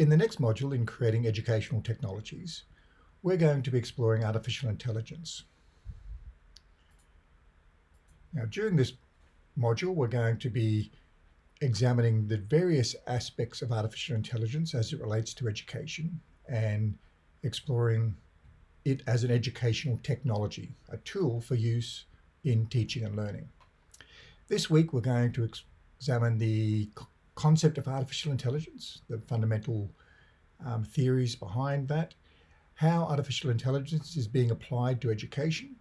In the next module in creating educational technologies, we're going to be exploring artificial intelligence. Now during this module, we're going to be examining the various aspects of artificial intelligence as it relates to education and exploring it as an educational technology, a tool for use in teaching and learning. This week, we're going to examine the concept of artificial intelligence, the fundamental um, theories behind that, how artificial intelligence is being applied to education,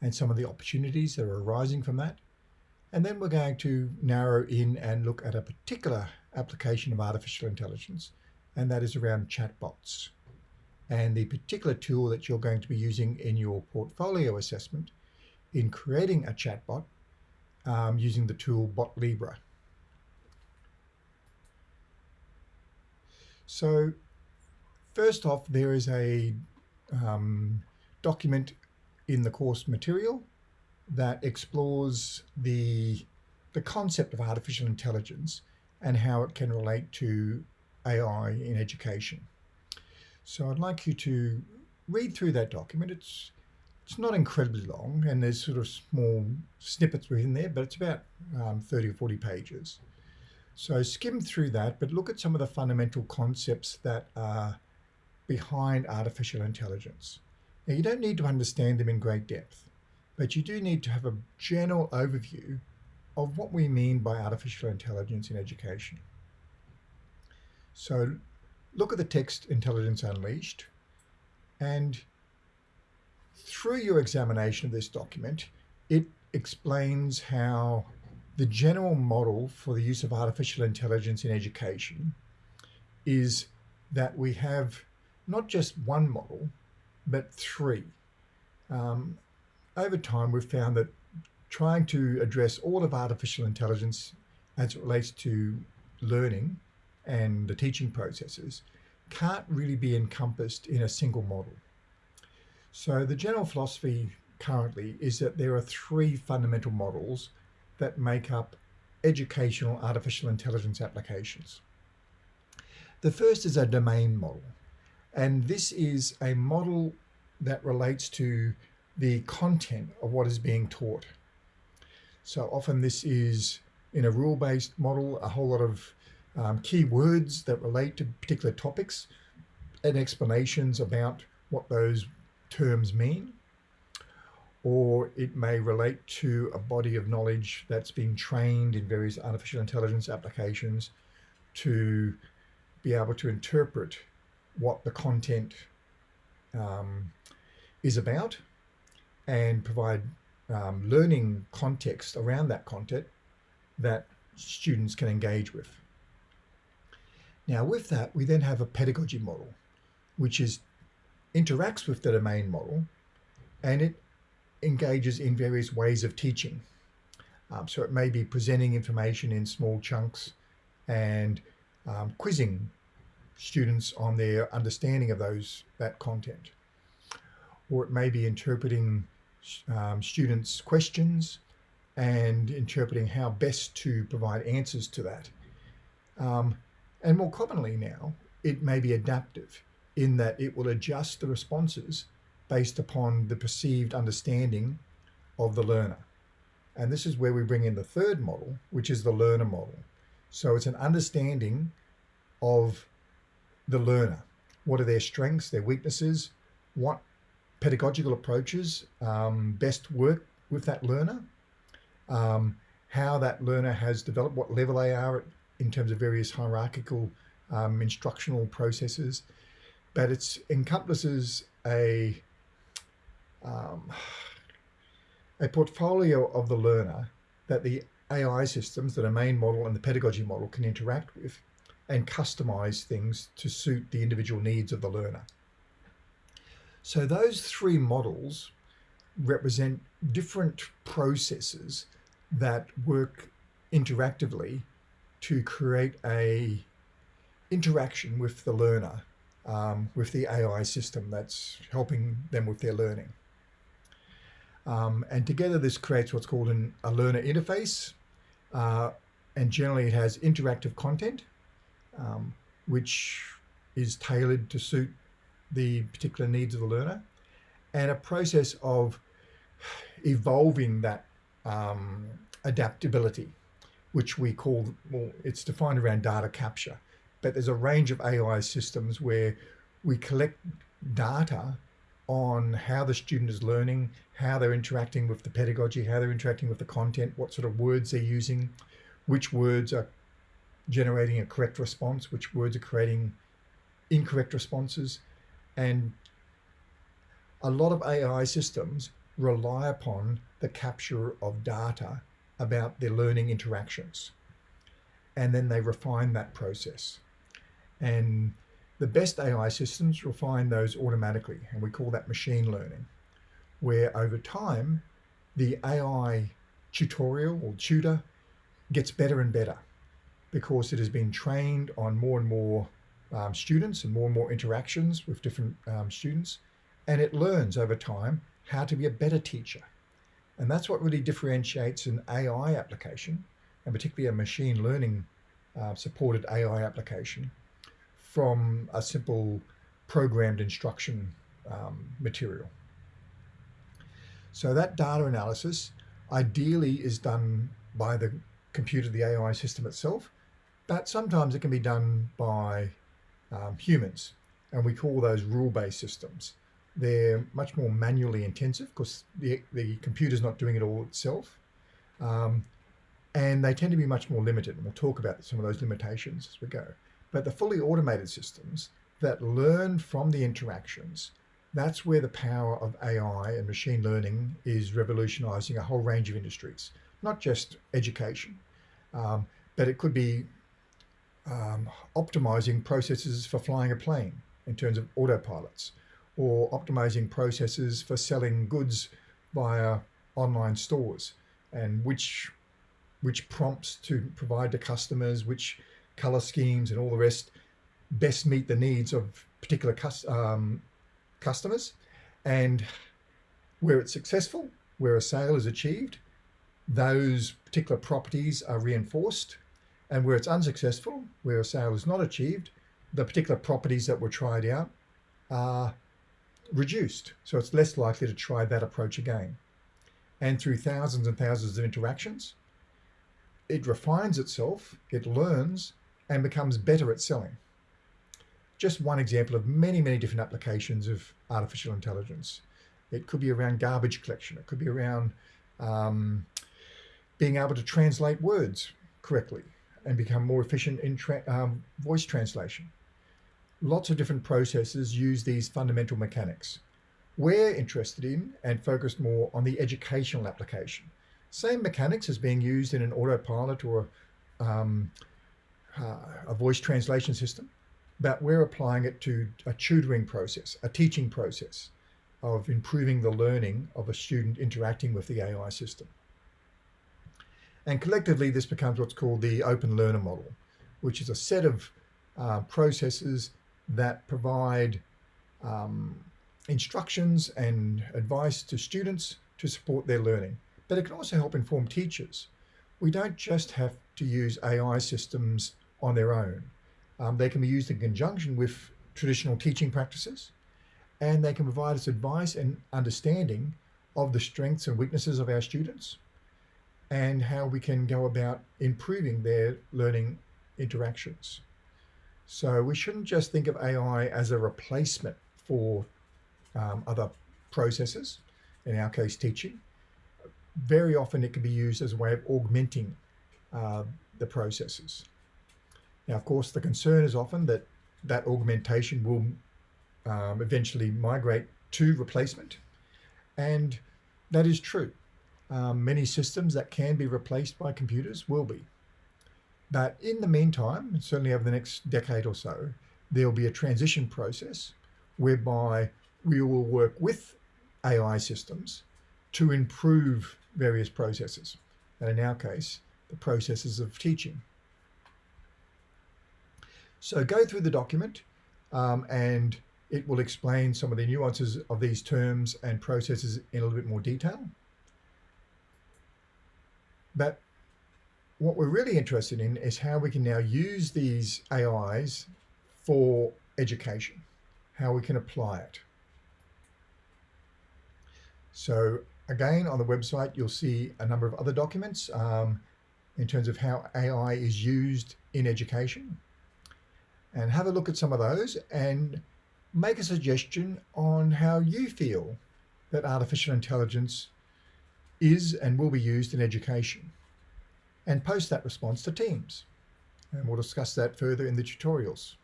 and some of the opportunities that are arising from that. And then we're going to narrow in and look at a particular application of artificial intelligence, and that is around chatbots. And the particular tool that you're going to be using in your portfolio assessment in creating a chatbot um, using the tool BotLibre. So first off, there is a um, document in the course material that explores the, the concept of artificial intelligence and how it can relate to AI in education. So I'd like you to read through that document. It's it's not incredibly long and there's sort of small snippets within there, but it's about um, 30 or 40 pages. So skim through that, but look at some of the fundamental concepts that are behind artificial intelligence. Now, you don't need to understand them in great depth, but you do need to have a general overview of what we mean by artificial intelligence in education. So look at the text Intelligence Unleashed and through your examination of this document, it explains how the general model for the use of artificial intelligence in education is that we have not just one model, but three. Um, over time, we've found that trying to address all of artificial intelligence as it relates to learning and the teaching processes can't really be encompassed in a single model. So the general philosophy currently is that there are three fundamental models that make up educational artificial intelligence applications. The first is a domain model. And this is a model that relates to the content of what is being taught. So often this is in a rule-based model, a whole lot of um, key words that relate to particular topics and explanations about what those terms mean. Or it may relate to a body of knowledge that's been trained in various artificial intelligence applications to be able to interpret what the content um, is about and provide um, learning context around that content that students can engage with. Now with that, we then have a pedagogy model, which is interacts with the domain model and it engages in various ways of teaching. Um, so it may be presenting information in small chunks and um, quizzing students on their understanding of those that content. Or it may be interpreting um, students' questions and interpreting how best to provide answers to that. Um, and more commonly now, it may be adaptive in that it will adjust the responses based upon the perceived understanding of the learner. And this is where we bring in the third model, which is the learner model. So it's an understanding of the learner. What are their strengths, their weaknesses, what pedagogical approaches um, best work with that learner, um, how that learner has developed, what level they are in terms of various hierarchical um, instructional processes, but it encompasses a um, a portfolio of the learner that the AI systems, that the domain model and the pedagogy model can interact with and customize things to suit the individual needs of the learner. So those three models represent different processes that work interactively to create a interaction with the learner, um, with the AI system that's helping them with their learning. Um, and together this creates what's called an, a learner interface. Uh, and generally it has interactive content um, which is tailored to suit the particular needs of the learner, and a process of evolving that um, adaptability, which we call, well, it's defined around data capture. But there's a range of AI systems where we collect data on how the student is learning, how they're interacting with the pedagogy, how they're interacting with the content, what sort of words they're using, which words are generating a correct response, which words are creating incorrect responses. And a lot of AI systems rely upon the capture of data about their learning interactions. And then they refine that process. And the best AI systems refine those automatically, and we call that machine learning, where over time, the AI tutorial or tutor gets better and better because it has been trained on more and more um, students and more and more interactions with different um, students. And it learns over time how to be a better teacher. And that's what really differentiates an AI application, and particularly a machine learning uh, supported AI application from a simple programmed instruction um, material. So that data analysis ideally is done by the computer, the AI system itself, but sometimes it can be done by um, humans, and we call those rule-based systems. They're much more manually intensive because the, the computer's not doing it all itself. Um, and they tend to be much more limited. And we'll talk about some of those limitations as we go. But the fully automated systems that learn from the interactions, that's where the power of AI and machine learning is revolutionizing a whole range of industries, not just education, um, but it could be um, optimizing processes for flying a plane in terms of autopilots or optimizing processes for selling goods via online stores and which which prompts to provide to customers, which color schemes and all the rest best meet the needs of particular um, customers. And where it's successful, where a sale is achieved, those particular properties are reinforced. And where it's unsuccessful, where a sale is not achieved, the particular properties that were tried out are reduced. So it's less likely to try that approach again. And through thousands and thousands of interactions, it refines itself, it learns, and becomes better at selling. Just one example of many, many different applications of artificial intelligence. It could be around garbage collection. It could be around um, being able to translate words correctly and become more efficient in tra um, voice translation lots of different processes use these fundamental mechanics. We're interested in and focused more on the educational application. Same mechanics as being used in an autopilot or um, a voice translation system, but we're applying it to a tutoring process, a teaching process of improving the learning of a student interacting with the AI system. And collectively, this becomes what's called the open learner model, which is a set of uh, processes that provide um, instructions and advice to students to support their learning. But it can also help inform teachers. We don't just have to use AI systems on their own. Um, they can be used in conjunction with traditional teaching practices, and they can provide us advice and understanding of the strengths and weaknesses of our students and how we can go about improving their learning interactions. So we shouldn't just think of AI as a replacement for um, other processes, in our case, teaching. Very often it can be used as a way of augmenting uh, the processes. Now, of course, the concern is often that that augmentation will um, eventually migrate to replacement. And that is true. Um, many systems that can be replaced by computers will be. But in the meantime, certainly over the next decade or so, there'll be a transition process whereby we will work with AI systems to improve various processes. And in our case, the processes of teaching. So go through the document um, and it will explain some of the nuances of these terms and processes in a little bit more detail. But what we're really interested in is how we can now use these AIs for education, how we can apply it. So again, on the website, you'll see a number of other documents um, in terms of how AI is used in education. And have a look at some of those and make a suggestion on how you feel that artificial intelligence is and will be used in education and post that response to Teams. And we'll discuss that further in the tutorials.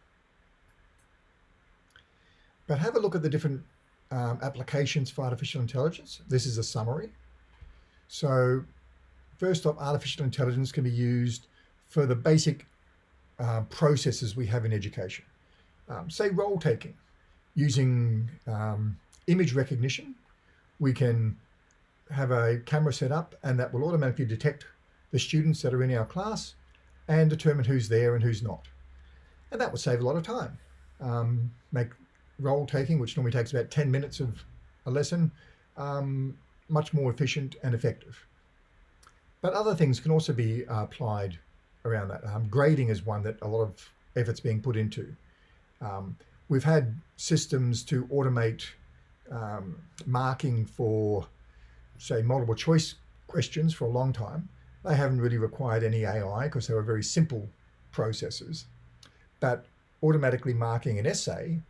But have a look at the different um, applications for artificial intelligence. This is a summary. So first off, artificial intelligence can be used for the basic uh, processes we have in education. Um, say role taking, using um, image recognition, we can have a camera set up and that will automatically detect the students that are in our class and determine who's there and who's not. And that will save a lot of time. Um, make role taking, which normally takes about 10 minutes of a lesson, um, much more efficient and effective. But other things can also be uh, applied around that. Um, grading is one that a lot of effort's being put into. Um, we've had systems to automate um, marking for, say, multiple choice questions for a long time. They haven't really required any AI because they were very simple processes. But automatically marking an essay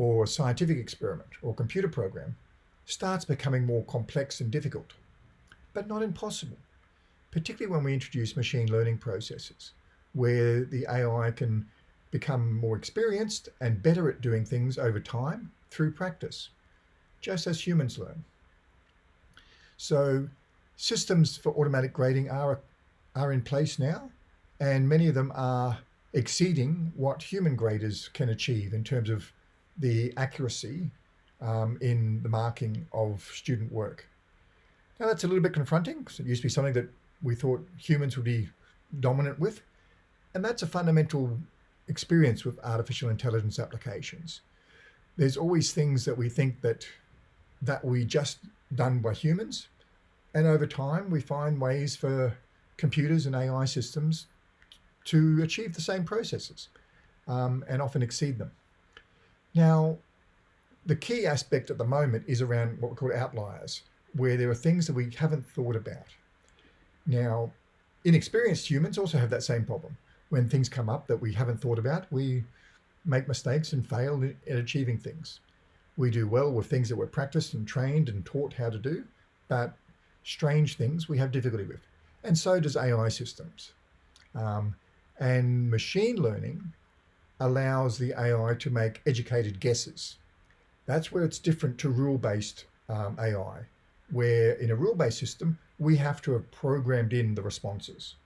or scientific experiment or computer program starts becoming more complex and difficult, but not impossible, particularly when we introduce machine learning processes where the AI can become more experienced and better at doing things over time through practice, just as humans learn. So systems for automatic grading are, are in place now, and many of them are exceeding what human graders can achieve in terms of the accuracy um, in the marking of student work. Now that's a little bit confronting because it used to be something that we thought humans would be dominant with. And that's a fundamental experience with artificial intelligence applications. There's always things that we think that that we just done by humans. And over time, we find ways for computers and AI systems to achieve the same processes um, and often exceed them. Now, the key aspect at the moment is around what we call outliers, where there are things that we haven't thought about. Now, inexperienced humans also have that same problem. When things come up that we haven't thought about, we make mistakes and fail in, achieving things. We do well with things that we're practiced and trained and taught how to do, but strange things we have difficulty with. And so does AI systems. Um, and machine learning allows the AI to make educated guesses. That's where it's different to rule-based um, AI, where in a rule-based system, we have to have programmed in the responses.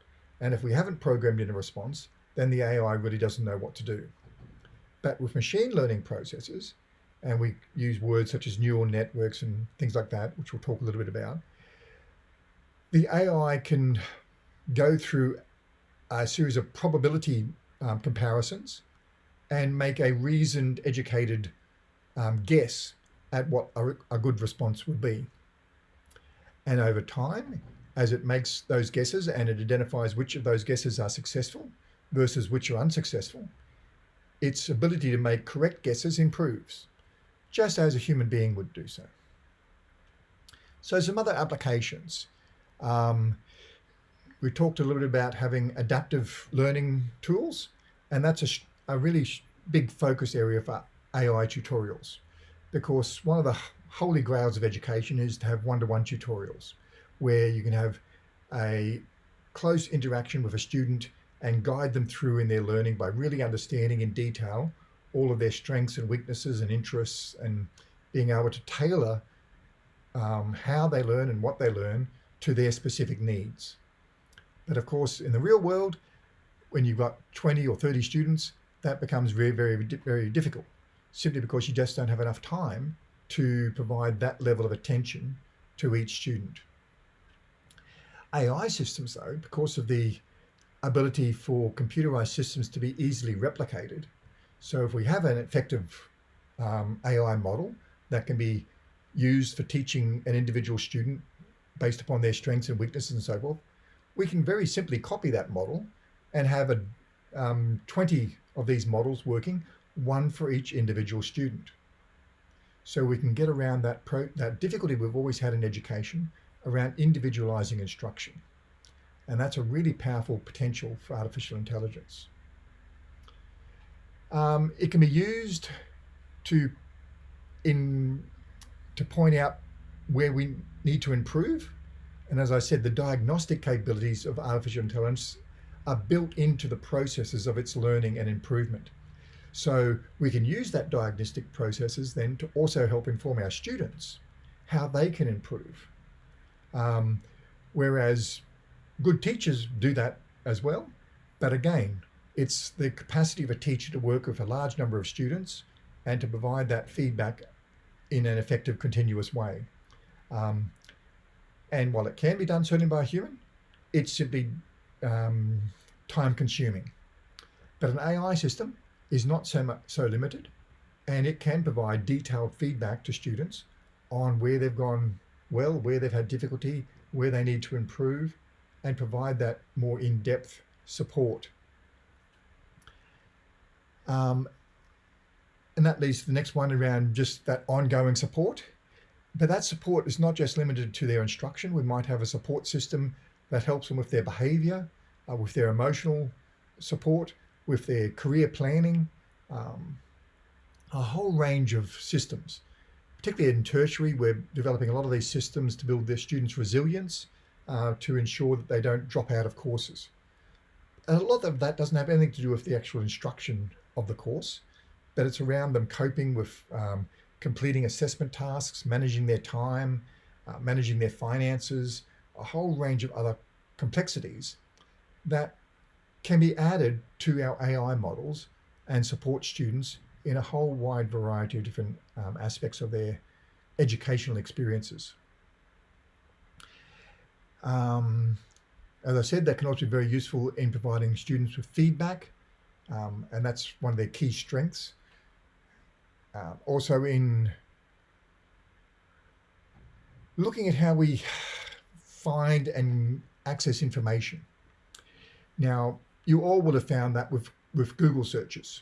And if we haven't programmed in a response, then the AI really doesn't know what to do. But with machine learning processes, and we use words such as neural networks and things like that, which we'll talk a little bit about, the AI can go through a series of probability um, comparisons and make a reasoned, educated um, guess at what a, a good response would be. And over time, as it makes those guesses and it identifies which of those guesses are successful versus which are unsuccessful, its ability to make correct guesses improves, just as a human being would do so. So some other applications. Um, we talked a little bit about having adaptive learning tools, and that's a a really big focus area for AI tutorials because one of the holy grails of education is to have one-to-one -one tutorials where you can have a close interaction with a student and guide them through in their learning by really understanding in detail all of their strengths and weaknesses and interests and being able to tailor um, how they learn and what they learn to their specific needs. But of course, in the real world, when you've got 20 or 30 students, that becomes very, very, very difficult simply because you just don't have enough time to provide that level of attention to each student. AI systems though, because of the ability for computerized systems to be easily replicated. So if we have an effective um, AI model that can be used for teaching an individual student based upon their strengths and weaknesses and so forth, we can very simply copy that model and have a um, 20 of these models working, one for each individual student. So we can get around that, that difficulty we've always had in education around individualizing instruction. And that's a really powerful potential for artificial intelligence. Um, it can be used to, in, to point out where we need to improve. And as I said, the diagnostic capabilities of artificial intelligence are built into the processes of its learning and improvement. So we can use that diagnostic processes then to also help inform our students how they can improve. Um, whereas good teachers do that as well. But again, it's the capacity of a teacher to work with a large number of students and to provide that feedback in an effective, continuous way. Um, and while it can be done certainly by a human, it's simply um, time consuming. But an AI system is not so much so limited and it can provide detailed feedback to students on where they've gone well, where they've had difficulty, where they need to improve and provide that more in-depth support. Um, and that leads to the next one around just that ongoing support. But that support is not just limited to their instruction. We might have a support system that helps them with their behavior, uh, with their emotional support, with their career planning, um, a whole range of systems. Particularly in tertiary, we're developing a lot of these systems to build their students' resilience uh, to ensure that they don't drop out of courses. And a lot of that doesn't have anything to do with the actual instruction of the course, but it's around them coping with um, completing assessment tasks, managing their time, uh, managing their finances, a whole range of other complexities that can be added to our AI models and support students in a whole wide variety of different um, aspects of their educational experiences. Um, as I said, that can also be very useful in providing students with feedback, um, and that's one of their key strengths. Uh, also in looking at how we find and access information. Now, you all would have found that with, with Google searches.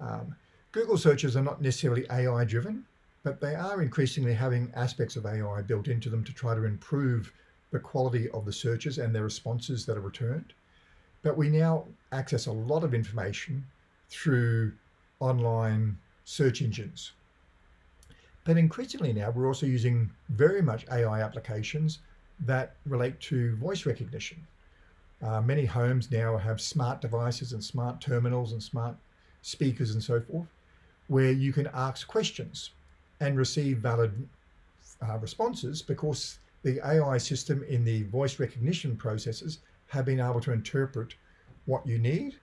Um, Google searches are not necessarily AI driven, but they are increasingly having aspects of AI built into them to try to improve the quality of the searches and the responses that are returned. But we now access a lot of information through online search engines. But increasingly now, we're also using very much AI applications that relate to voice recognition. Uh, many homes now have smart devices and smart terminals and smart speakers and so forth, where you can ask questions and receive valid uh, responses because the AI system in the voice recognition processes have been able to interpret what you need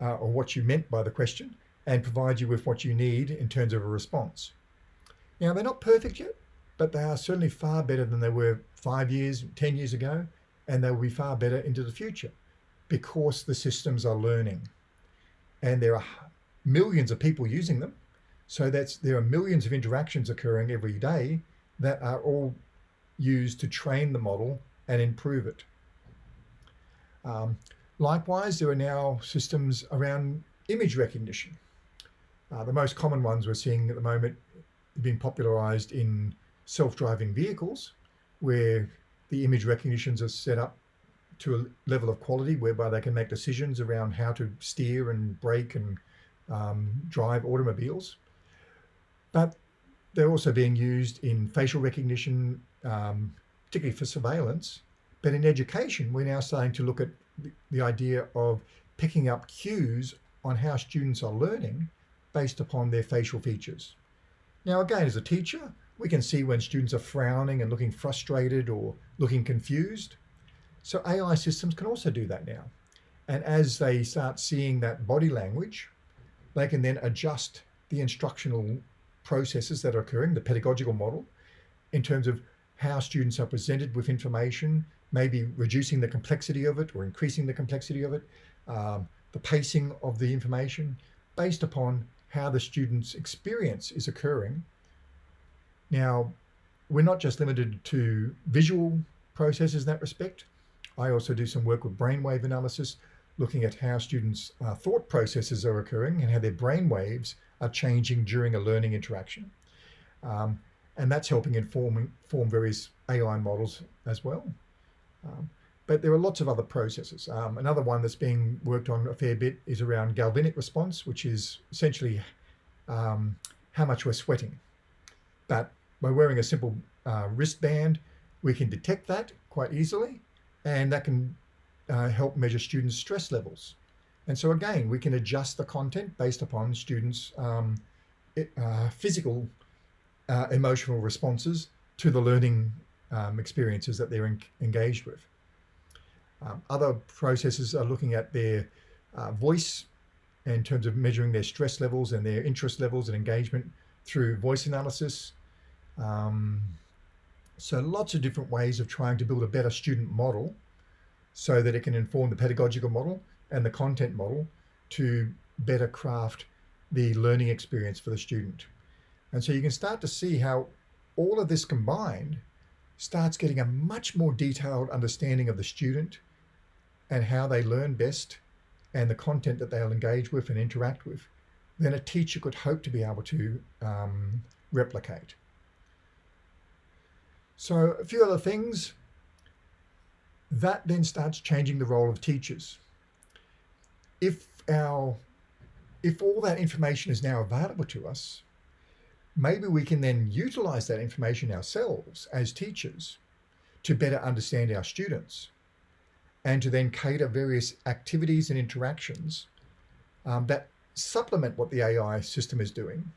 uh, or what you meant by the question and provide you with what you need in terms of a response. Now, they're not perfect yet, but they are certainly far better than they were five years, 10 years ago, and they will be far better into the future because the systems are learning. And there are millions of people using them. So that's there are millions of interactions occurring every day that are all used to train the model and improve it. Um, likewise, there are now systems around image recognition. Uh, the most common ones we're seeing at the moment being popularized in self-driving vehicles, where the image recognitions are set up to a level of quality whereby they can make decisions around how to steer and brake and um, drive automobiles. But they're also being used in facial recognition, um, particularly for surveillance. But in education, we're now starting to look at the, the idea of picking up cues on how students are learning based upon their facial features. Now, again, as a teacher, we can see when students are frowning and looking frustrated or looking confused. So AI systems can also do that now. And as they start seeing that body language, they can then adjust the instructional processes that are occurring, the pedagogical model, in terms of how students are presented with information, maybe reducing the complexity of it or increasing the complexity of it, um, the pacing of the information based upon how the student's experience is occurring. Now, we're not just limited to visual processes in that respect. I also do some work with brainwave analysis, looking at how students' uh, thought processes are occurring and how their brain waves are changing during a learning interaction. Um, and that's helping inform, inform various AI models as well. Um, but there are lots of other processes. Um, another one that's being worked on a fair bit is around galvanic response, which is essentially um, how much we're sweating. But by wearing a simple uh, wristband, we can detect that quite easily, and that can uh, help measure students' stress levels. And so again, we can adjust the content based upon students' um, uh, physical uh, emotional responses to the learning um, experiences that they're engaged with. Um, other processes are looking at their uh, voice in terms of measuring their stress levels and their interest levels and engagement through voice analysis. Um, so lots of different ways of trying to build a better student model so that it can inform the pedagogical model and the content model to better craft the learning experience for the student. And so you can start to see how all of this combined starts getting a much more detailed understanding of the student and how they learn best and the content that they'll engage with and interact with than a teacher could hope to be able to um, replicate. So a few other things. That then starts changing the role of teachers. If our if all that information is now available to us, maybe we can then utilize that information ourselves as teachers to better understand our students and to then cater various activities and interactions um, that supplement what the AI system is doing,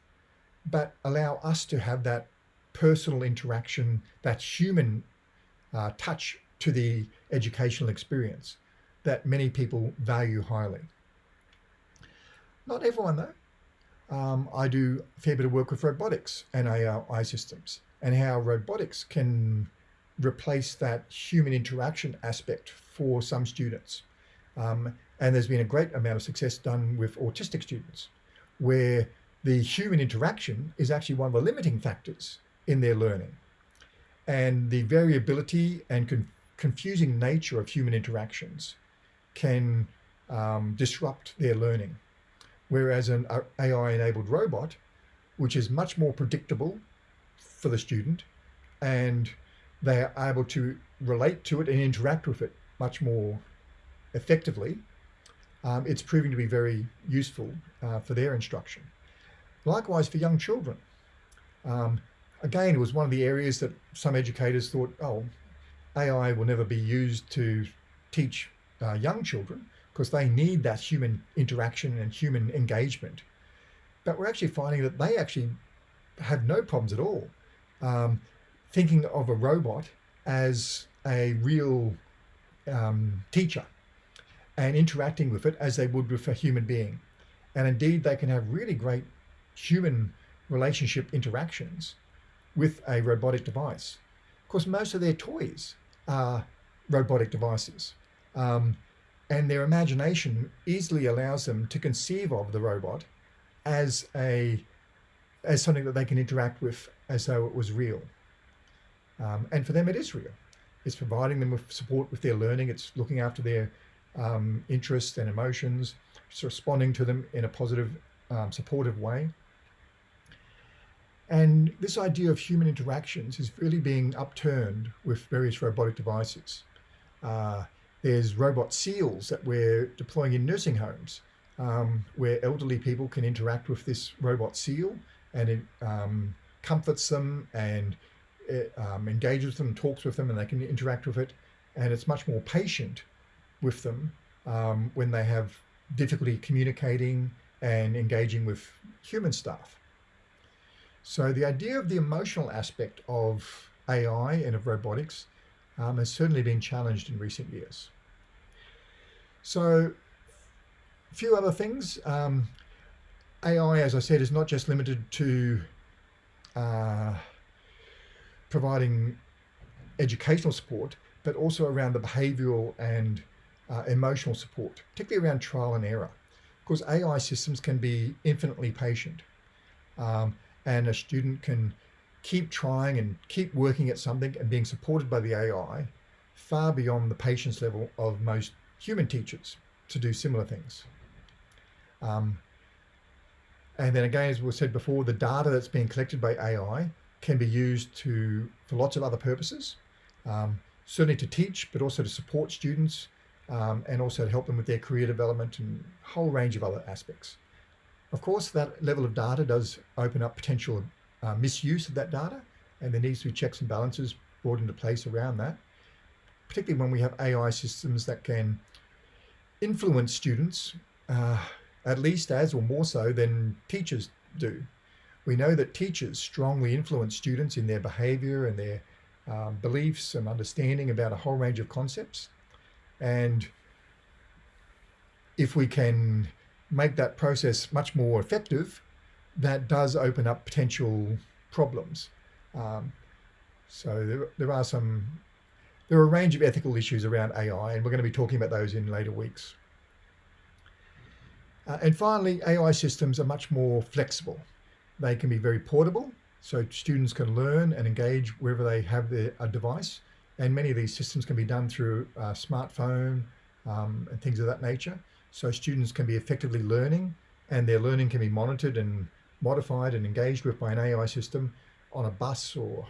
but allow us to have that personal interaction, that human uh, touch to the educational experience that many people value highly. Not everyone though. Um, I do a fair bit of work with robotics and AI systems and how robotics can replace that human interaction aspect for some students. Um, and there's been a great amount of success done with autistic students where the human interaction is actually one of the limiting factors in their learning. And the variability and con confusing nature of human interactions can um, disrupt their learning. Whereas an AI-enabled robot, which is much more predictable for the student, and they are able to relate to it and interact with it much more effectively, um, it's proving to be very useful uh, for their instruction. Likewise for young children. Um, again, it was one of the areas that some educators thought, oh, AI will never be used to teach uh, young children because they need that human interaction and human engagement. But we're actually finding that they actually have no problems at all. Um, thinking of a robot as a real um, teacher and interacting with it as they would with a human being. And indeed, they can have really great human relationship interactions with a robotic device. Of course, most of their toys are robotic devices. Um, and their imagination easily allows them to conceive of the robot as a as something that they can interact with as though it was real. Um, and for them, it is real. It's providing them with support with their learning. It's looking after their um, interests and emotions. It's responding to them in a positive, um, supportive way. And this idea of human interactions is really being upturned with various robotic devices. Uh, there's robot seals that we're deploying in nursing homes um, where elderly people can interact with this robot seal and it um, comforts them and it, um, engages them, talks with them, and they can interact with it. And it's much more patient with them um, when they have difficulty communicating and engaging with human staff. So the idea of the emotional aspect of AI and of robotics um, has certainly been challenged in recent years. So a few other things. Um, AI, as I said, is not just limited to uh, providing educational support, but also around the behavioral and uh, emotional support, particularly around trial and error. Because AI systems can be infinitely patient um, and a student can keep trying and keep working at something and being supported by the AI far beyond the patience level of most human teachers. to do similar things. Um, and then again, as we said before, the data that's being collected by AI can be used to for lots of other purposes, um, certainly to teach, but also to support students um, and also to help them with their career development and a whole range of other aspects. Of course, that level of data does open up potential uh, misuse of that data, and there needs to be checks and balances brought into place around that, particularly when we have AI systems that can influence students uh, at least as or more so than teachers do. We know that teachers strongly influence students in their behavior and their um, beliefs and understanding about a whole range of concepts. And if we can make that process much more effective, that does open up potential problems. Um, so there, there are some, there are a range of ethical issues around AI, and we're going to be talking about those in later weeks. Uh, and finally, AI systems are much more flexible. They can be very portable, so students can learn and engage wherever they have their, a device. And many of these systems can be done through a smartphone um, and things of that nature. So students can be effectively learning and their learning can be monitored and modified and engaged with by an AI system on a bus or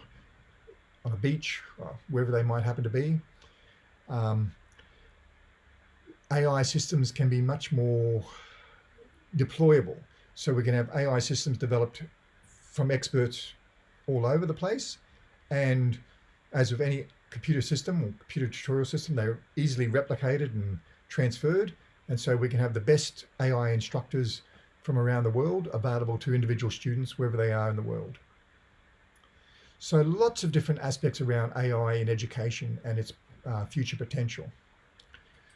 on a beach, or wherever they might happen to be. Um, AI systems can be much more deployable. So we can have AI systems developed from experts all over the place. And as with any computer system or computer tutorial system, they're easily replicated and transferred. And so we can have the best AI instructors from around the world available to individual students wherever they are in the world. So lots of different aspects around AI in education and its uh, future potential.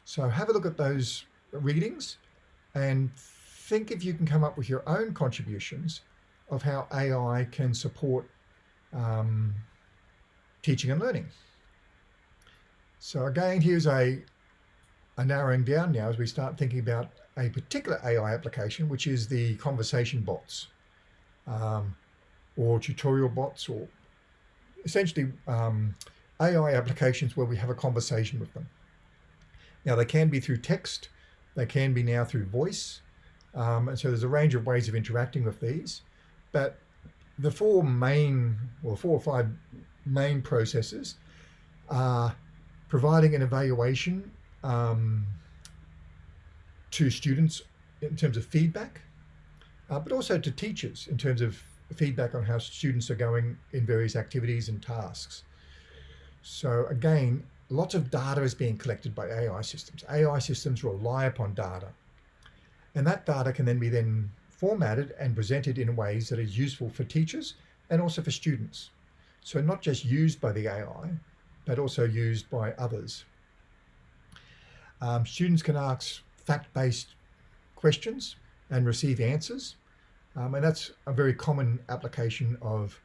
So have a look at those readings and think if you can come up with your own contributions of how AI can support um, teaching and learning. So again, here's a, a narrowing down now as we start thinking about a particular AI application, which is the conversation bots um, or tutorial bots or essentially um, AI applications where we have a conversation with them. Now they can be through text, they can be now through voice, um, and so there's a range of ways of interacting with these, but the four main, or four or five main processes are providing an evaluation um, to students in terms of feedback, uh, but also to teachers in terms of feedback on how students are going in various activities and tasks. So again, lots of data is being collected by AI systems. AI systems rely upon data. And that data can then be then formatted and presented in ways that is useful for teachers and also for students. So not just used by the AI, but also used by others. Um, students can ask fact-based questions and receive answers. Um, and that's a very common application of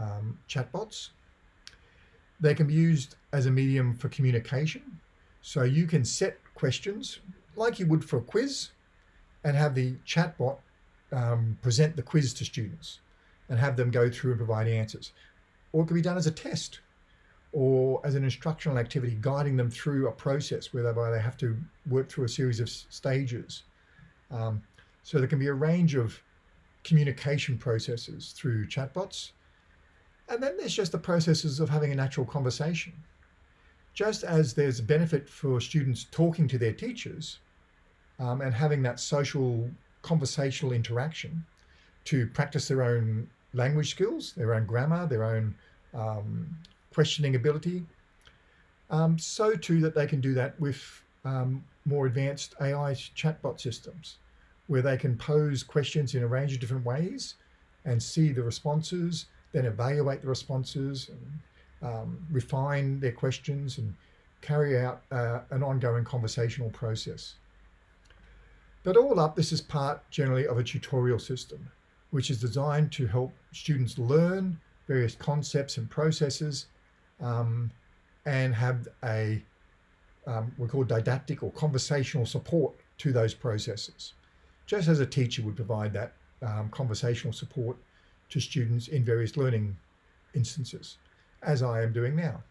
um, chatbots. They can be used as a medium for communication. So you can set questions like you would for a quiz, and have the chatbot um, present the quiz to students and have them go through and provide answers. Or it could be done as a test or as an instructional activity, guiding them through a process whereby they have to work through a series of stages. Um, so there can be a range of communication processes through chatbots. And then there's just the processes of having a natural conversation. Just as there's a benefit for students talking to their teachers, um, and having that social conversational interaction to practice their own language skills, their own grammar, their own um, questioning ability. Um, so too that they can do that with um, more advanced AI chatbot systems where they can pose questions in a range of different ways and see the responses, then evaluate the responses and um, refine their questions and carry out uh, an ongoing conversational process. But all up, this is part generally of a tutorial system, which is designed to help students learn various concepts and processes um, and have a, um, we call didactic or conversational support to those processes. Just as a teacher would provide that um, conversational support to students in various learning instances, as I am doing now.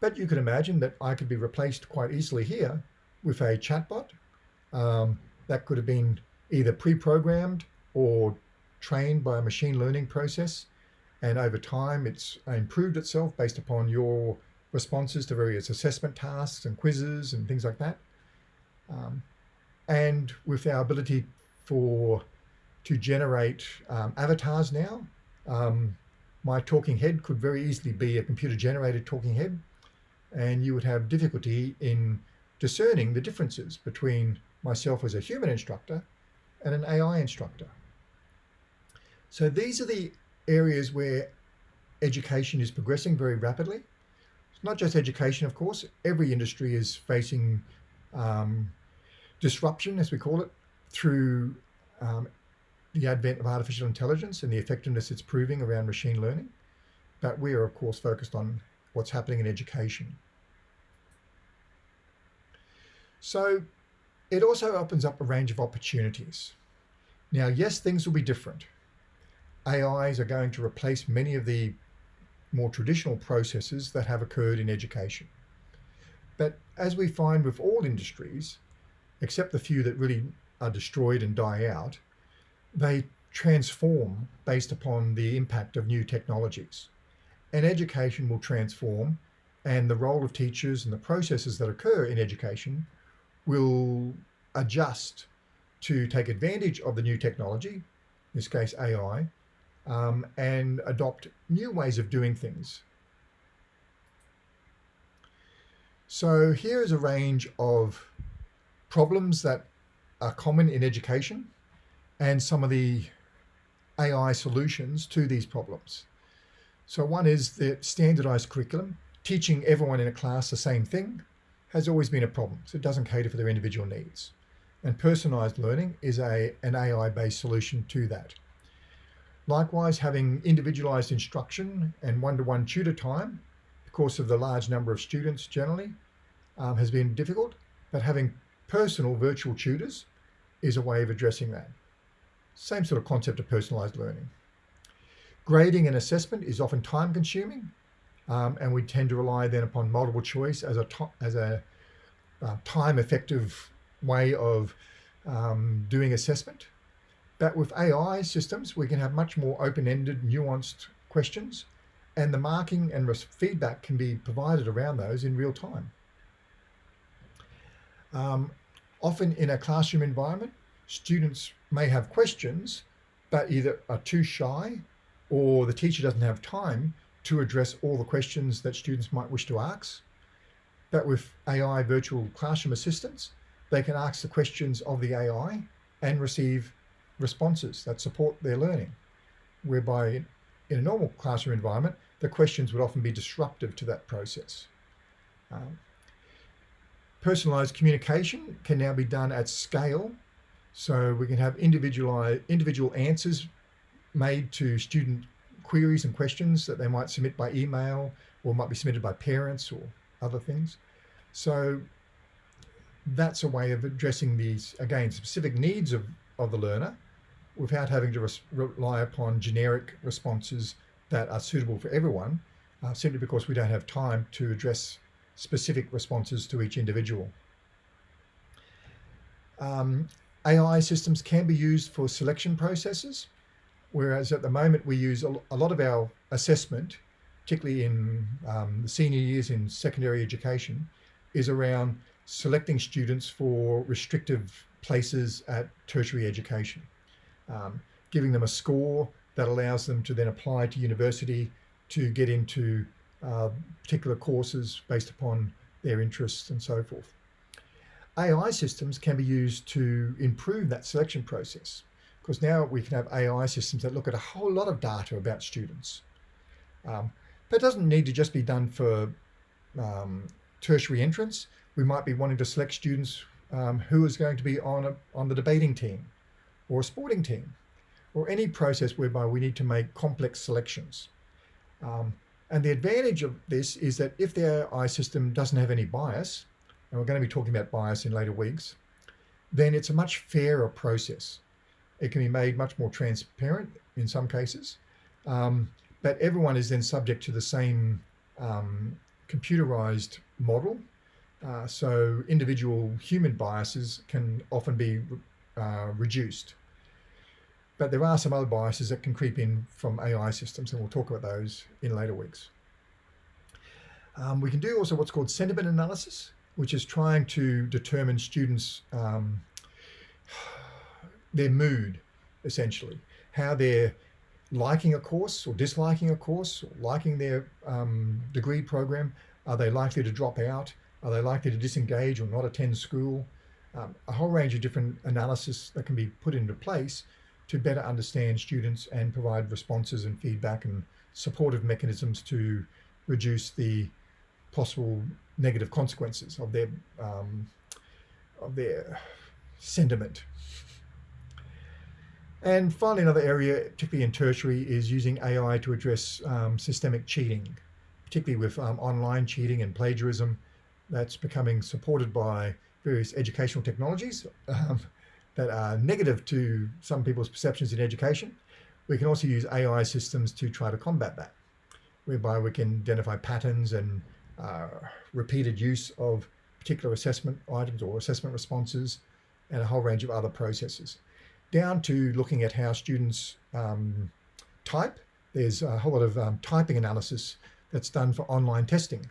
But you can imagine that I could be replaced quite easily here with a chatbot Um, that could have been either pre-programmed or trained by a machine learning process. And over time, it's improved itself based upon your responses to various assessment tasks and quizzes and things like that. Um, and with our ability for to generate um, avatars now, um, my talking head could very easily be a computer generated talking head and you would have difficulty in discerning the differences between myself as a human instructor and an AI instructor. So these are the areas where education is progressing very rapidly. It's not just education, of course. Every industry is facing um, disruption, as we call it, through um, the advent of artificial intelligence and the effectiveness it's proving around machine learning. But we are, of course, focused on what's happening in education. So it also opens up a range of opportunities. Now, yes, things will be different. AIs are going to replace many of the more traditional processes that have occurred in education. But as we find with all industries, except the few that really are destroyed and die out, they transform based upon the impact of new technologies. And education will transform and the role of teachers and the processes that occur in education will adjust to take advantage of the new technology, in this case AI, um, and adopt new ways of doing things. So here is a range of problems that are common in education and some of the AI solutions to these problems. So one is the standardized curriculum, teaching everyone in a class the same thing has always been a problem. So it doesn't cater for their individual needs. And personalized learning is a, an AI-based solution to that. Likewise, having individualized instruction and one-to-one -one tutor time, because of the large number of students generally, um, has been difficult, but having personal virtual tutors is a way of addressing that. Same sort of concept of personalized learning. Grading and assessment is often time consuming um, and we tend to rely then upon multiple choice as a, as a uh, time effective way of um, doing assessment. But with AI systems, we can have much more open-ended, nuanced questions, and the marking and feedback can be provided around those in real time. Um, often in a classroom environment, students may have questions, but either are too shy or the teacher doesn't have time to address all the questions that students might wish to ask. But with AI virtual classroom assistants, they can ask the questions of the AI and receive responses that support their learning, whereby in a normal classroom environment, the questions would often be disruptive to that process. Um, personalized communication can now be done at scale. So we can have individual, individual answers made to student queries and questions that they might submit by email or might be submitted by parents or other things. So that's a way of addressing these, again, specific needs of, of the learner without having to rely upon generic responses that are suitable for everyone, uh, simply because we don't have time to address specific responses to each individual. Um, AI systems can be used for selection processes. Whereas at the moment we use a, lot of our assessment, particularly in um, the senior years in secondary education, is around selecting students for restrictive places at tertiary education, um, giving them a score that allows them to then apply to university to get into uh, particular courses based upon their interests and so forth. AI systems can be used to improve that selection process because now we can have AI systems that look at a whole lot of data about students. Um, that doesn't need to just be done for um, tertiary entrance. We might be wanting to select students um, who is going to be on, a, on the debating team or a sporting team or any process whereby we need to make complex selections. Um, and the advantage of this is that if the AI system doesn't have any bias, and we're going to be talking about bias in later weeks, then it's a much fairer process. It can be made much more transparent in some cases, um, but everyone is then subject to the same um, computerized model Uh, so individual human biases can often be uh, reduced. But there are some other biases that can creep in from AI systems, and we'll talk about those in later weeks. Um, we can do also what's called sentiment analysis, which is trying to determine students' um, their mood, essentially, how they're liking a course or disliking a course, or liking their um, degree program. Are they likely to drop out? Are they likely to disengage or not attend school? Um, a whole range of different analysis that can be put into place to better understand students and provide responses and feedback and supportive mechanisms to reduce the possible negative consequences of their um, of their sentiment. And finally, another area, particularly in tertiary, is using AI to address um, systemic cheating, particularly with um, online cheating and plagiarism. That's becoming supported by various educational technologies um, that are negative to some people's perceptions in education. We can also use AI systems to try to combat that, whereby we can identify patterns and uh, repeated use of particular assessment items or assessment responses and a whole range of other processes. Down to looking at how students um, type. There's a whole lot of um, typing analysis that's done for online testing.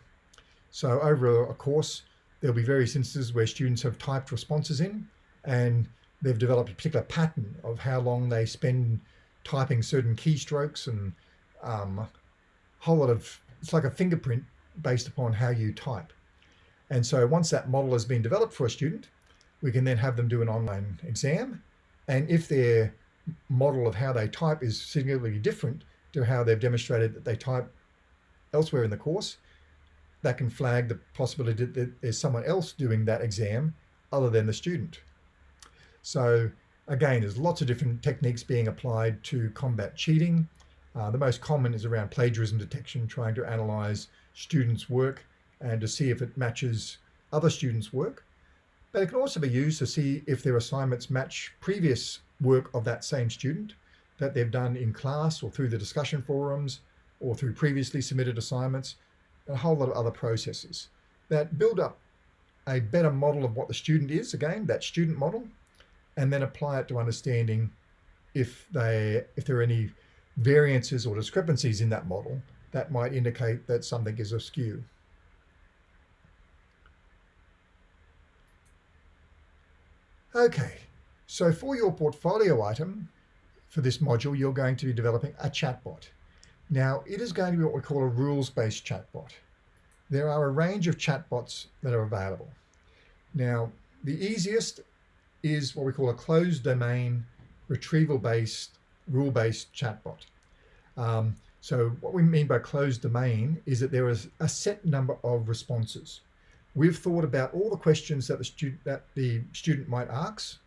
So over a course, there'll be various instances where students have typed responses in and they've developed a particular pattern of how long they spend typing certain keystrokes and um, a whole lot of, it's like a fingerprint based upon how you type. And so once that model has been developed for a student, we can then have them do an online exam. And if their model of how they type is significantly different to how they've demonstrated that they type elsewhere in the course, that can flag the possibility that there's someone else doing that exam other than the student. So again, there's lots of different techniques being applied to combat cheating. Uh, the most common is around plagiarism detection, trying to analyze students' work and to see if it matches other students' work. But it can also be used to see if their assignments match previous work of that same student that they've done in class or through the discussion forums or through previously submitted assignments, a whole lot of other processes that build up a better model of what the student is, again, that student model, and then apply it to understanding if they if there are any variances or discrepancies in that model that might indicate that something is askew. Okay, so for your portfolio item for this module, you're going to be developing a chatbot. Now, it is going to be what we call a rules-based chatbot. There are a range of chatbots that are available. Now, the easiest is what we call a closed domain retrieval-based rule-based chatbot. Um, so what we mean by closed domain is that there is a set number of responses. We've thought about all the questions that the student that the student might ask,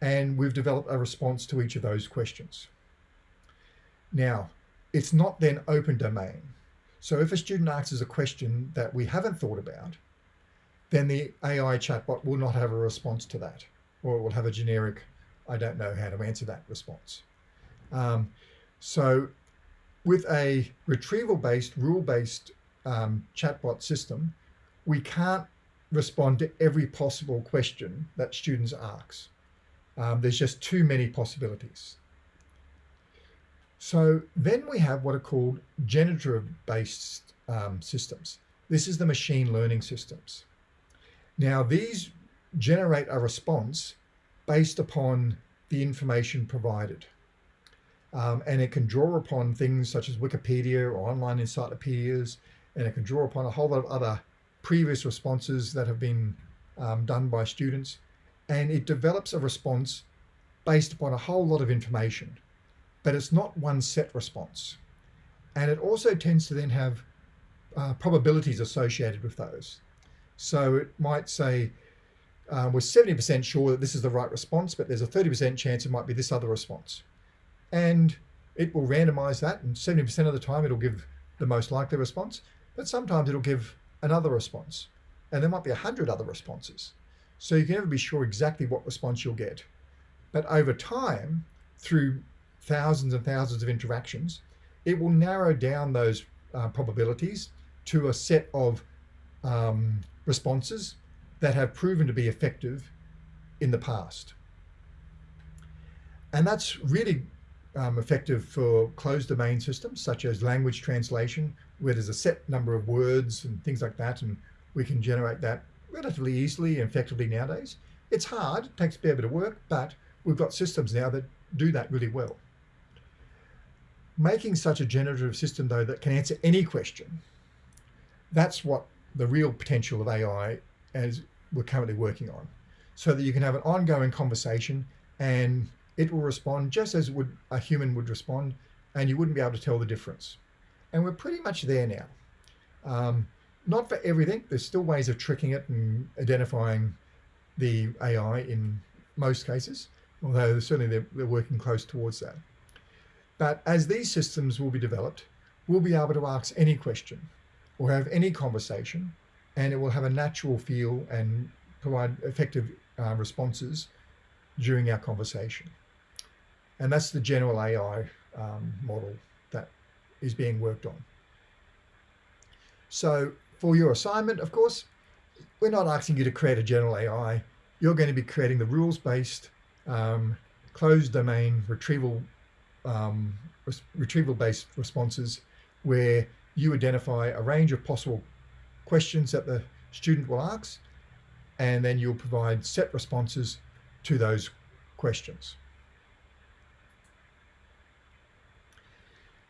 and we've developed a response to each of those questions. Now, it's not then open domain. So if a student asks a question that we haven't thought about, then the AI chatbot will not have a response to that, or it will have a generic, I don't know how to answer that response. Um, so with a retrieval-based, rule-based um, chatbot system, we can't respond to every possible question that students ask. Um, there's just too many possibilities. So then we have what are called generative-based um, systems. This is the machine learning systems. Now these generate a response based upon the information provided. Um, and it can draw upon things such as Wikipedia or online encyclopedias, and it can draw upon a whole lot of other previous responses that have been um, done by students. And it develops a response based upon a whole lot of information, but it's not one set response. And it also tends to then have uh, probabilities associated with those. So it might say, uh, we're 70% sure that this is the right response, but there's a 30% chance it might be this other response and it will randomize that and 70% of the time it'll give the most likely response, but sometimes it'll give another response and there might be a hundred other responses. So you can never be sure exactly what response you'll get. But over time, through thousands and thousands of interactions, it will narrow down those uh, probabilities to a set of um, responses that have proven to be effective in the past. And that's really um, effective for closed domain systems such as language translation, where there's a set number of words and things like that, and we can generate that relatively easily and effectively nowadays. It's hard, takes a fair bit of work, but we've got systems now that do that really well. Making such a generative system though that can answer any question, that's what the real potential of AI as we're currently working on. So that you can have an ongoing conversation and it will respond just as would a human would respond and you wouldn't be able to tell the difference. And we're pretty much there now. Um, not for everything, there's still ways of tricking it and identifying the AI in most cases, although certainly they're, they're working close towards that. But as these systems will be developed, we'll be able to ask any question or have any conversation and it will have a natural feel and provide effective uh, responses during our conversation. And that's the general AI um, model that is being worked on. So for your assignment, of course, we're not asking you to create a general AI. You're going to be creating the rules-based um, closed domain retrieval um, retrieval-based responses where you identify a range of possible questions that the student will ask, and then you'll provide set responses to those questions.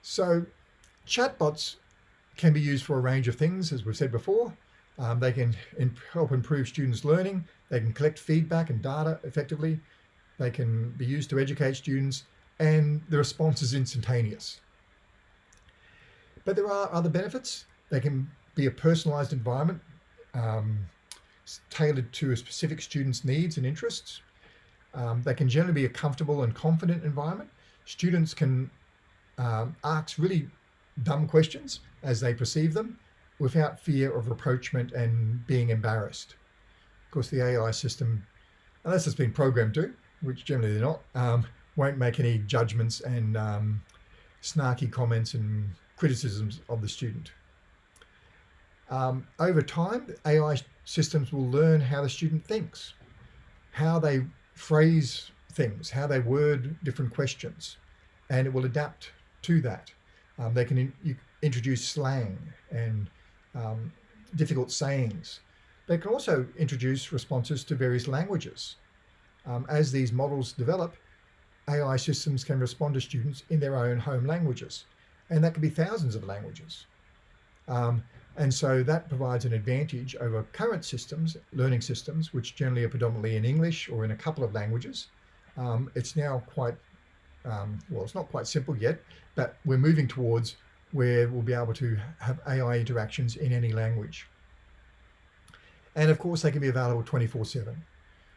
So chatbots can be used for a range of things, as we've said before. Um, they can help improve students' learning. They can collect feedback and data effectively. They can be used to educate students and the response is instantaneous. But there are other benefits. They can be a personalized environment um, tailored to a specific student's needs and interests. Um, they can generally be a comfortable and confident environment. Students can um, ask really dumb questions as they perceive them without fear of reproachment and being embarrassed. Of course, the AI system, unless it's been programmed to, which generally they're not, um, won't make any judgments and um, snarky comments and criticisms of the student. Um, over time, AI systems will learn how the student thinks, how they phrase things, how they word different questions, and it will adapt to that. Um, they can in, introduce slang and um, difficult sayings. They can also introduce responses to various languages. Um, as these models develop, AI systems can respond to students in their own home languages. And that could be thousands of languages. Um, and so that provides an advantage over current systems, learning systems, which generally are predominantly in English or in a couple of languages. Um, it's now quite, um, well, it's not quite simple yet, but we're moving towards where we'll be able to have AI interactions in any language. And of course, they can be available 24 seven.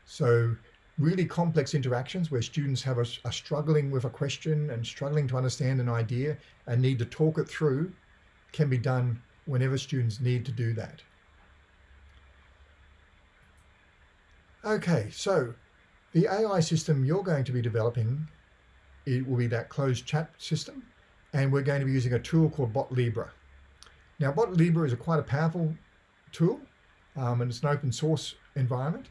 So really complex interactions where students have a, are struggling with a question and struggling to understand an idea and need to talk it through can be done whenever students need to do that. Okay, so the AI system you're going to be developing, it will be that closed chat system, and we're going to be using a tool called BotLibre. Now, BotLibre is a quite a powerful tool, um, and it's an open source environment,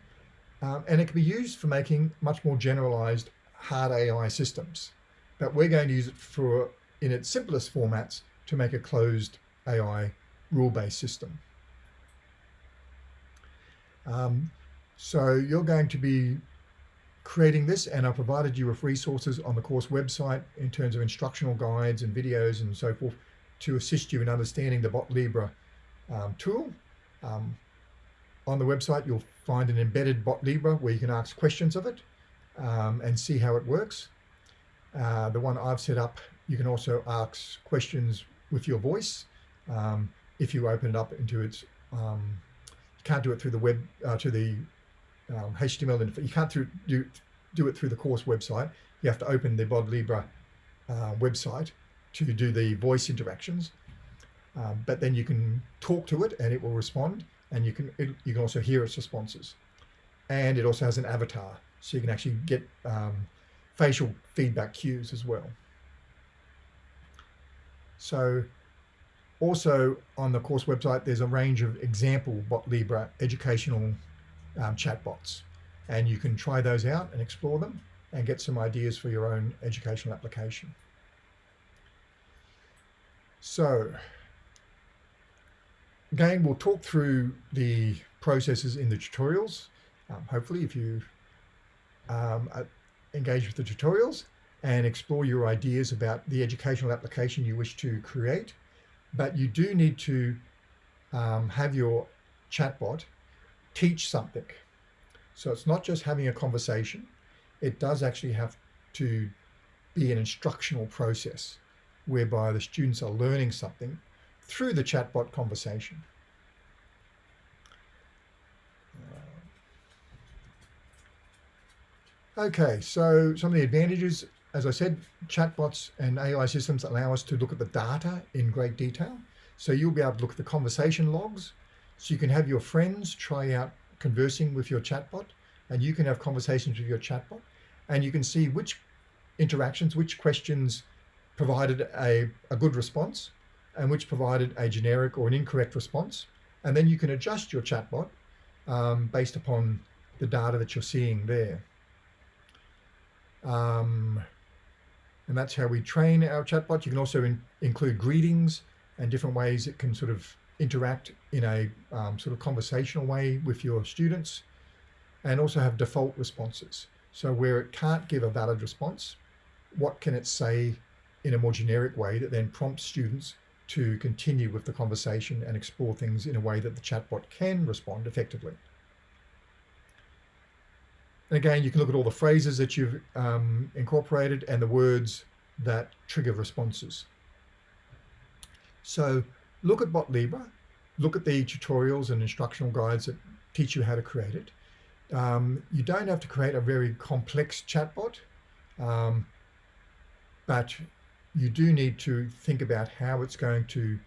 um, and it can be used for making much more generalized hard AI systems. But we're going to use it for, in its simplest formats, to make a closed AI rule-based system. Um, so you're going to be creating this and I provided you with resources on the course website in terms of instructional guides and videos and so forth to assist you in understanding the BotLibre um, tool. Um, on the website, you'll find an embedded BotLibre where you can ask questions of it um, and see how it works. Uh, the one I've set up, you can also ask questions with your voice. Um, if you open it up into its, um, you can't do it through the web, uh, to the HTML, um, you can't through, do, do it through the course website. You have to open the BotLibre uh, website to do the voice interactions. Um, but then you can talk to it and it will respond and you can it, you can also hear its responses. And it also has an avatar so you can actually get um, facial feedback cues as well. So Also on the course website, there's a range of example Bot BotLibre educational um, chatbots. And you can try those out and explore them and get some ideas for your own educational application. So again, we'll talk through the processes in the tutorials. Um, hopefully, if you um, engage with the tutorials and explore your ideas about the educational application you wish to create, but you do need to um, have your chatbot teach something. So it's not just having a conversation, it does actually have to be an instructional process whereby the students are learning something through the chatbot conversation. Okay, so some of the advantages, as I said, chatbots and AI systems allow us to look at the data in great detail. So you'll be able to look at the conversation logs. So you can have your friends try out conversing with your chatbot and you can have conversations with your chatbot and you can see which interactions, which questions provided a, a good response and which provided a generic or an incorrect response. And then you can adjust your chatbot um, based upon the data that you're seeing there. Um, and that's how we train our chatbot. You can also in, include greetings and different ways it can sort of interact in a um, sort of conversational way with your students and also have default responses. So where it can't give a valid response, what can it say in a more generic way that then prompts students to continue with the conversation and explore things in a way that the chatbot can respond effectively. And again, you can look at all the phrases that you've um, incorporated and the words that trigger responses. So look at BotLibre, look at the tutorials and instructional guides that teach you how to create it. Um, you don't have to create a very complex chatbot, um, but you do need to think about how it's going to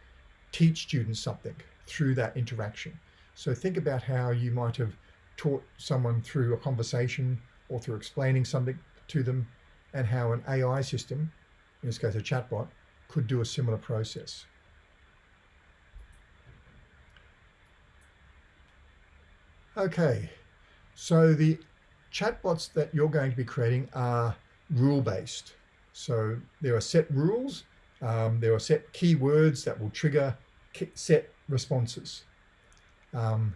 teach students something through that interaction. So think about how you might have taught someone through a conversation or through explaining something to them and how an AI system, in this case a chatbot, could do a similar process. Okay, so the chatbots that you're going to be creating are rule-based. So there are set rules, um, there are set keywords that will trigger set responses. Um,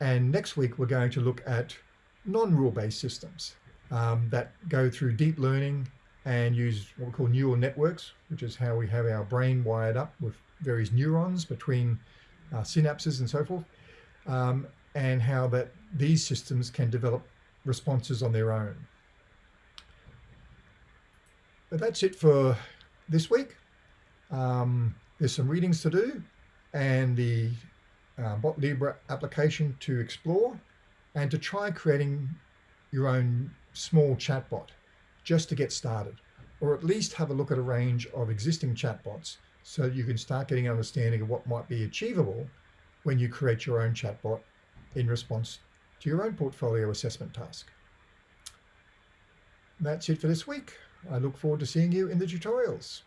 and next week, we're going to look at non-rule based systems um, that go through deep learning and use what we call neural networks, which is how we have our brain wired up with various neurons between uh, synapses and so forth, um, and how that these systems can develop responses on their own. But that's it for this week. Um, there's some readings to do and the uh, BotLibre application to explore and to try creating your own small chatbot just to get started or at least have a look at a range of existing chatbots so you can start getting an understanding of what might be achievable when you create your own chatbot in response to your own portfolio assessment task. That's it for this week. I look forward to seeing you in the tutorials.